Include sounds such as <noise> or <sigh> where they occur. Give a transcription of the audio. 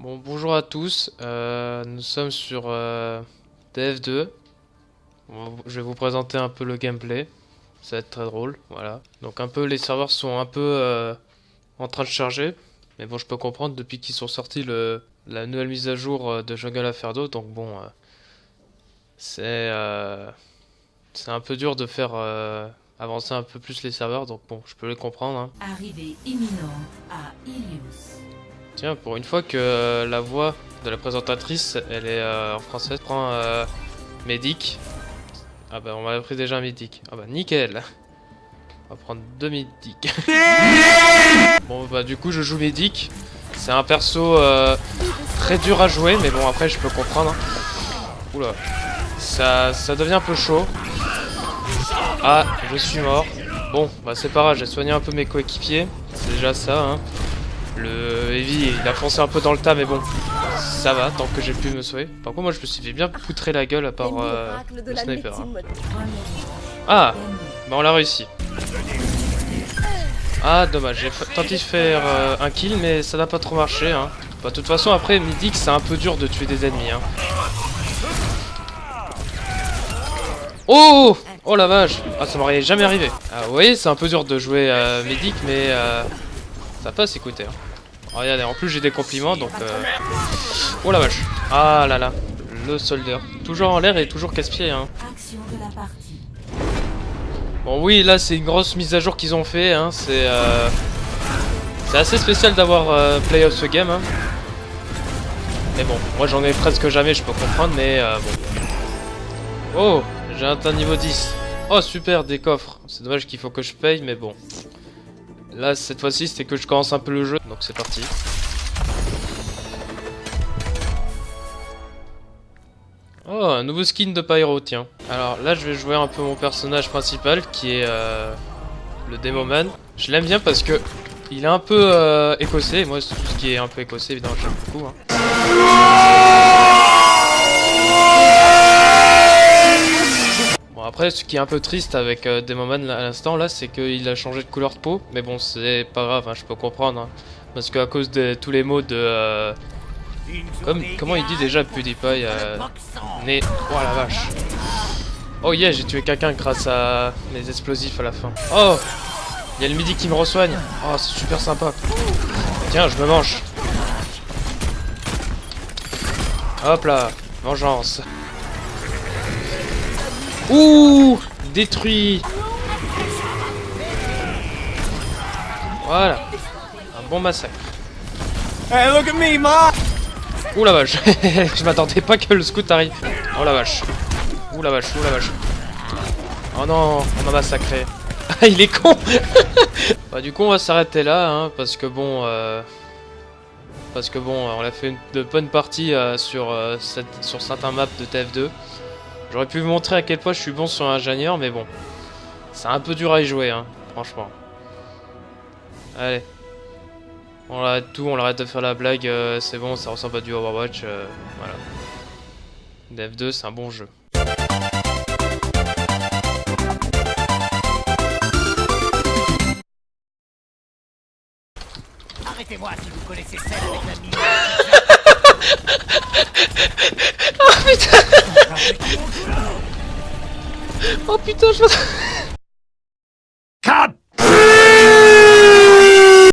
Bon, bonjour à tous. Euh, nous sommes sur euh, TF2. Bon, je vais vous présenter un peu le gameplay. Ça va être très drôle, voilà. Donc un peu, les serveurs sont un peu euh, en train de charger. Mais bon, je peux comprendre depuis qu'ils sont sortis la nouvelle mise à jour de Jungle Aferdo. Donc bon, c'est un peu dur de faire avancer un peu plus les serveurs. Donc bon, je peux les comprendre. hein. Tiens, pour une fois que euh, la voix de la présentatrice, elle est euh, en français, prends euh, Médic. Ah bah on m'avait pris déjà un Médic. Ah bah nickel. On va prendre deux Médic. <laughs> bon bah du coup je joue Médic. C'est un perso euh, très dur à jouer, mais bon après je peux comprendre. hein. Oula. Ça, ça devient un peu chaud. Ah, je suis mort. Bon, bah c'est pas grave, j'ai soigné un peu mes coéquipiers. C'est déjà ça, hein. Le Heavy, il a foncé un peu dans le tas, mais bon, ça va, tant que j'ai pu me sauver. Par contre, moi, je me suis fait bien poutrer la gueule à part euh, le sniper. hein. Ah, bah on l'a réussi. Ah, dommage, j'ai tenté de faire euh, un kill, mais ça n'a pas trop marché. Hein. Bah, de toute façon, après, Midic, c'est un peu dur de tuer des ennemis. Hein. Oh Oh la vache Ah, ça m'aurait jamais arrivé. Ah, vous voyez, c'est un peu dur de jouer euh, mais euh, ça passe, écoutez. Hein. Regardez, en plus j'ai des compliments, donc... euh, Oh la vache Ah là là, le solder. Toujours en l'air et toujours casse-pied, hein. Bon oui, là c'est une grosse mise à jour qu'ils ont fait, hein. C'est euh... c'est assez spécial d'avoir euh, Play of the Game. Hein. Mais bon, moi j'en ai presque jamais, je peux comprendre, mais euh, bon. Oh, j'ai atteint niveau 10. Oh super, des coffres. C'est dommage qu'il faut que je paye, mais bon. Là cette fois-ci c'était que je commence un peu le jeu, donc c'est parti. Oh, un nouveau skin de Pyro, tiens. Alors là, je vais jouer un peu mon personnage principal, qui est euh, le Demoman. Je l'aime bien parce que il est un peu euh, écossais. Moi, tout ce qui est un peu écossais, évidemment, j'aime beaucoup. hein. Après, ce qui est un peu triste avec euh, Demoman à l'instant, là, c'est qu'il a changé de couleur de peau. Mais bon, c'est pas grave, hein, je peux comprendre. hein. Parce qu'à cause de tous les mots de... euh, comme, comment il dit déjà PewDiePie euh, Né... Oh la vache Oh yeah, j'ai tué quelqu'un grâce à mes explosifs à la fin. Oh Il y a le midi qui me resoigne. Oh, c'est super sympa. Tiens, je me mange. Hop là, vengeance. Ouh Détruit Voilà. Un bon massacre. Hey, look at me, Ma! Ouh la vache <laughs> Je m'attendais pas que le scout arrive. Oh la vache. Ouh la vache, ouh la vache. Oh non, on m'a massacré. Ah, <laughs> il est con <laughs> Bah du coup on va s'arrêter là, hein, parce que bon... euh, Parce que bon, on a fait une, de bonnes parties euh, sur, euh, cette- sur certains maps de TF2. J'aurais pu vous montrer à quel point je suis bon sur ingénieur, mais bon. C'est un peu dur à y jouer, hein, franchement. Allez. On arrête tout, on arrête de faire la blague, euh, c'est bon, ça ressemble à du Overwatch, euh, voilà. Dev 2, c'est un bon jeu. Arrêtez-moi si vous connaissez celle avec la mine. Oh putain, je